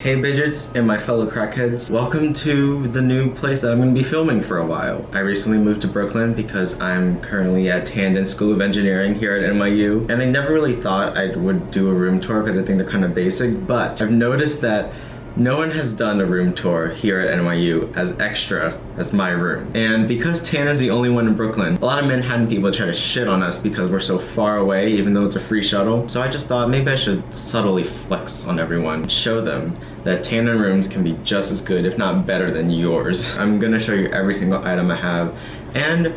Hey Bidgets and my fellow crackheads, welcome to the new place that I'm going to be filming for a while. I recently moved to Brooklyn because I'm currently at Tandon School of Engineering here at NYU and I never really thought I would do a room tour because I think they're kind of basic but I've noticed that no one has done a room tour here at NYU as extra as my room. And because Tan is the only one in Brooklyn, a lot of Manhattan people try to shit on us because we're so far away even though it's a free shuttle. So I just thought maybe I should subtly flex on everyone, show them that Tandon rooms can be just as good if not better than yours. I'm gonna show you every single item I have and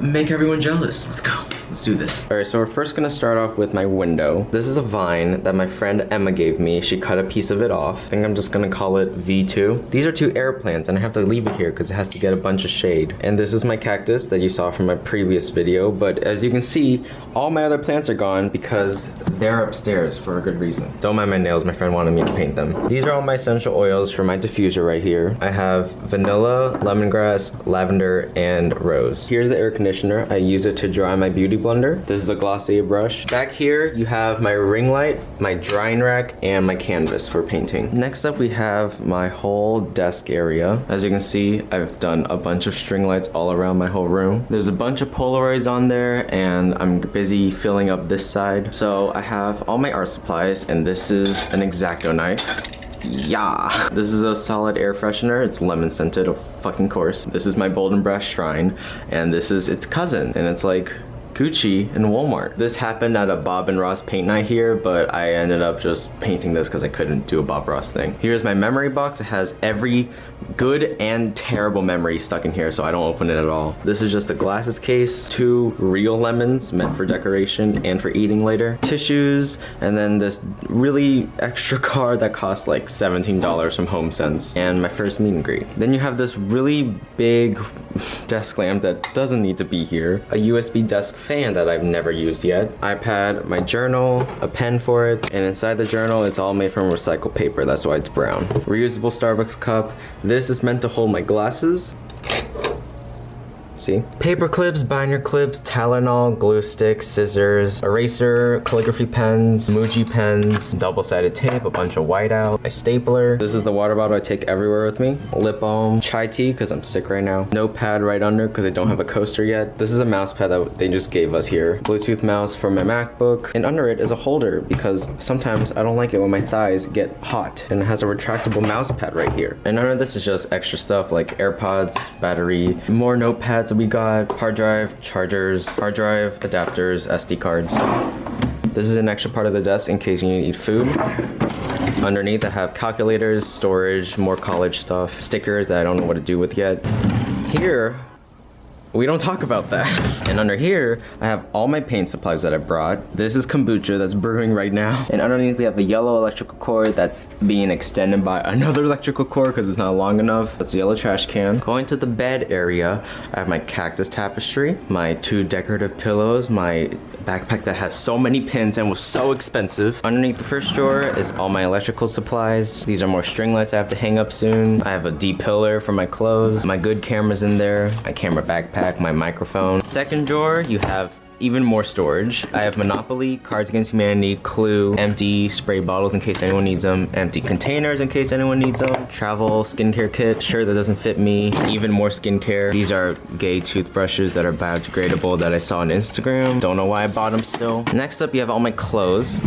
make everyone jealous. Let's go. Let's do this. All right, so we're first gonna start off with my window. This is a vine that my friend Emma gave me. She cut a piece of it off. I think I'm just gonna call it V2. These are two air plants and I have to leave it here because it has to get a bunch of shade. And this is my cactus that you saw from my previous video. But as you can see, all my other plants are gone because they're upstairs for a good reason. Don't mind my nails, my friend wanted me to paint them. These are all my essential oils for my diffuser right here. I have vanilla, lemongrass, lavender, and rose. Here's the air conditioner. I use it to dry my beauty blender. This is a Glossier brush. Back here, you have my ring light, my drying rack, and my canvas for painting. Next up, we have my whole desk area. As you can see, I've done a bunch of string lights all around my whole room. There's a bunch of Polaroids on there, and I'm busy filling up this side. So I have all my art supplies, and this is an X-Acto knife. Yeah. This is a solid air freshener. It's lemon scented, of fucking course. This is my Bolden Brass Shrine, and this is its cousin, and it's like Gucci and Walmart. This happened at a Bob and Ross paint night here, but I ended up just painting this because I couldn't do a Bob Ross thing. Here's my memory box. It has every good and terrible memory stuck in here, so I don't open it at all. This is just a glasses case, two real lemons meant for decoration and for eating later, tissues, and then this really extra card that costs like $17 from HomeSense, and my first meet and greet. Then you have this really big desk lamp that doesn't need to be here, a USB desk fan that I've never used yet, iPad, my journal, a pen for it, and inside the journal it's all made from recycled paper, that's why it's brown. Reusable Starbucks cup. This is meant to hold my glasses. See? Paper clips, binder clips, Tylenol, glue sticks, scissors, eraser, calligraphy pens, Muji pens, double-sided tape, a bunch of whiteout, a stapler. This is the water bottle I take everywhere with me. Lip balm, chai tea because I'm sick right now. Notepad right under because I don't have a coaster yet. This is a mouse pad that they just gave us here. Bluetooth mouse for my MacBook. And under it is a holder because sometimes I don't like it when my thighs get hot. And it has a retractable mouse pad right here. And under this is just extra stuff like AirPods, battery, more notepads we got hard drive, chargers, hard drive, adapters, SD cards. This is an extra part of the desk in case you need food. Underneath I have calculators, storage, more college stuff, stickers that I don't know what to do with yet. Here we don't talk about that. And under here, I have all my paint supplies that I brought. This is kombucha that's brewing right now. And underneath we have a yellow electrical cord that's being extended by another electrical cord because it's not long enough. That's the yellow trash can. Going to the bed area, I have my cactus tapestry, my two decorative pillows, my backpack that has so many pins and was so expensive. Underneath the first drawer is all my electrical supplies. These are more string lights I have to hang up soon. I have a D pillar for my clothes. My good camera's in there. My camera backpack, my microphone. Second drawer, you have even more storage. I have Monopoly, Cards Against Humanity, Clue, empty spray bottles in case anyone needs them, empty containers in case anyone needs them, travel skincare kit, sure that doesn't fit me, even more skincare. These are gay toothbrushes that are biodegradable that I saw on Instagram. Don't know why I bought them still. Next up, you have all my clothes.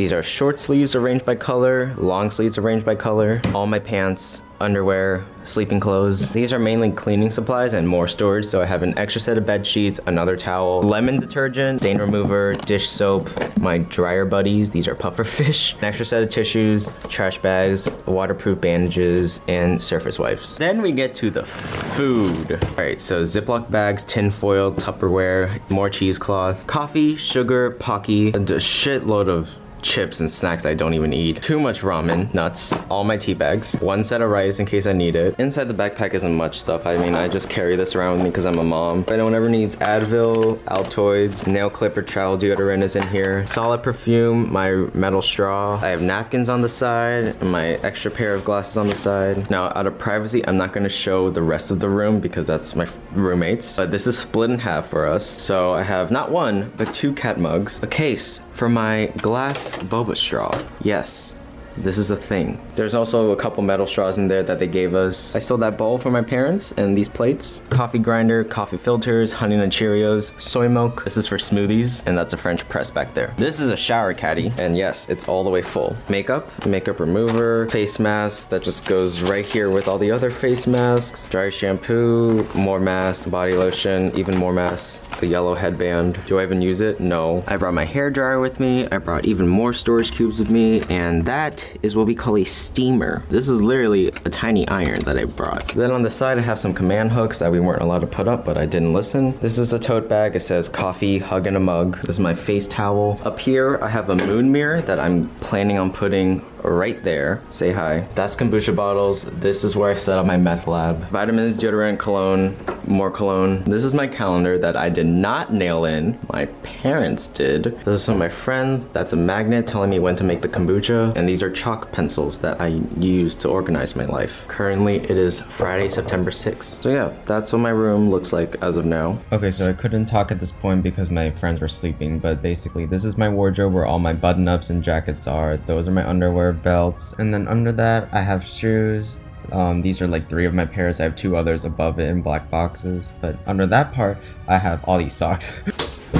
These are short sleeves arranged by color, long sleeves arranged by color, all my pants, underwear, sleeping clothes. These are mainly cleaning supplies and more storage, so I have an extra set of bed sheets, another towel, lemon detergent, stain remover, dish soap, my dryer buddies, these are puffer fish, an extra set of tissues, trash bags, waterproof bandages, and surface wipes. Then we get to the food. All right, so Ziploc bags, tin foil, Tupperware, more cheesecloth, coffee, sugar, Pocky, a shitload of chips and snacks I don't even eat. Too much ramen, nuts, all my tea bags, one set of rice in case I need it. Inside the backpack isn't much stuff. I mean, I just carry this around with me because I'm a mom. If anyone ever needs Advil, Altoids, nail clipper, travel deodorant is in here. Solid perfume, my metal straw. I have napkins on the side, and my extra pair of glasses on the side. Now, out of privacy, I'm not gonna show the rest of the room because that's my roommates. But this is split in half for us. So I have not one, but two cat mugs, a case for my glass boba straw. Yes, This is a thing. There's also a couple metal straws in there that they gave us. I stole that bowl from my parents and these plates. Coffee grinder, coffee filters, honey nut Cheerios, soy milk. This is for smoothies and that's a French press back there. This is a shower caddy and yes, it's all the way full. Makeup, makeup remover, face mask that just goes right here with all the other face masks. Dry shampoo, more masks, body lotion, even more masks. A yellow headband. Do I even use it? No. I brought my hair dryer with me. I brought even more storage cubes with me and that is what we call a steamer. This is literally a tiny iron that I brought. Then on the side I have some command hooks that we weren't allowed to put up but I didn't listen. This is a tote bag. It says coffee, hug in a mug. This is my face towel. Up here I have a moon mirror that I'm planning on putting right there. Say hi. That's kombucha bottles. This is where I set up my meth lab. Vitamins, deodorant, cologne, more cologne. This is my calendar that I did not nail in. My parents did. Those are some of my friends. That's a magnet telling me when to make the kombucha. And these are chalk pencils that I use to organize my life. Currently, it is Friday, September 6th. So yeah, that's what my room looks like as of now. Okay, so I couldn't talk at this point because my friends were sleeping, but basically this is my wardrobe where all my button-ups and jackets are. Those are my underwear, belts, and then under that I have shoes, um, these are like three of my pairs. I have two others above it in black boxes. But under that part, I have all these socks.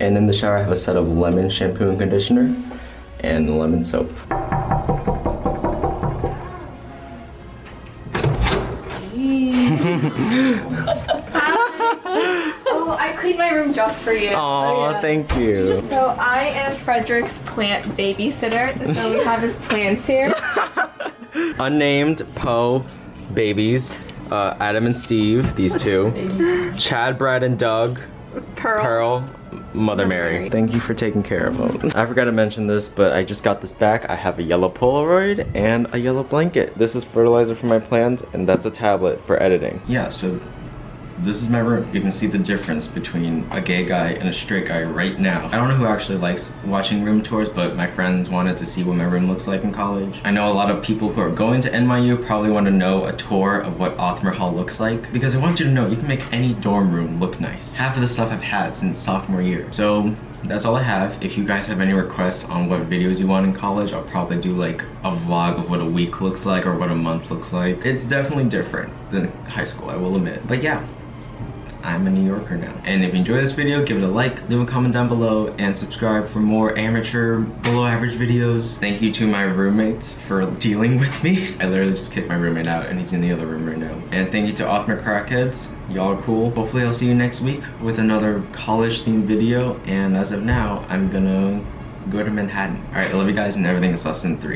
and in the shower, I have a set of lemon shampoo and conditioner and lemon soap. oh, I cleaned my room just for you. Aw, yeah. thank you. So I am Frederick's plant babysitter. So we have his plants here. Unnamed Poe babies. Uh, Adam and Steve, these two. Chad, Brad, and Doug. Pearl. Pearl, Mother Mary. Mary. Thank you for taking care of them. I forgot to mention this, but I just got this back. I have a yellow Polaroid and a yellow blanket. This is fertilizer for my plants, and that's a tablet for editing. Yeah, so this is my room. You can see the difference between a gay guy and a straight guy right now. I don't know who actually likes watching room tours, but my friends wanted to see what my room looks like in college. I know a lot of people who are going to NYU probably want to know a tour of what Othmer Hall looks like because I want you to know you can make any dorm room look nice. Half of the stuff I've had since sophomore year. So that's all I have. If you guys have any requests on what videos you want in college, I'll probably do like a vlog of what a week looks like or what a month looks like. It's definitely different than high school, I will admit. But yeah, I'm a New Yorker now. And if you enjoyed this video, give it a like, leave a comment down below, and subscribe for more amateur, below average videos. Thank you to my roommates for dealing with me. I literally just kicked my roommate out and he's in the other room right now. And thank you to Othmer Crackheads. Y'all are cool. Hopefully I'll see you next week with another college themed video. And as of now, I'm gonna go to Manhattan. All right, I love you guys and everything is less than three.